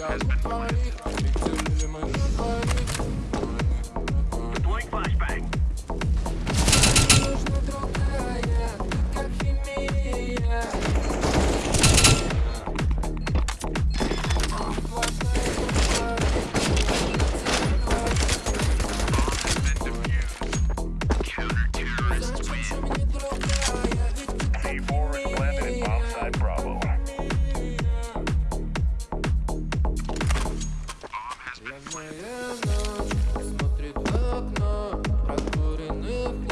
Party, party, party, party, Моя смотрит в окно Прокуренных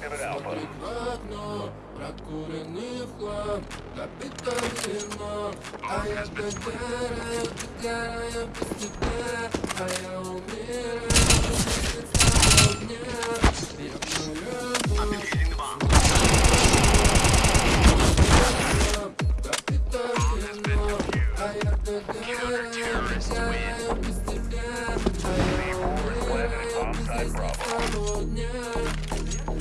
Прекрасно, прокуренный в хлам, допито зерно, а я догораю, догораю без тебя, а я умираю, без огня, вечную Bravo.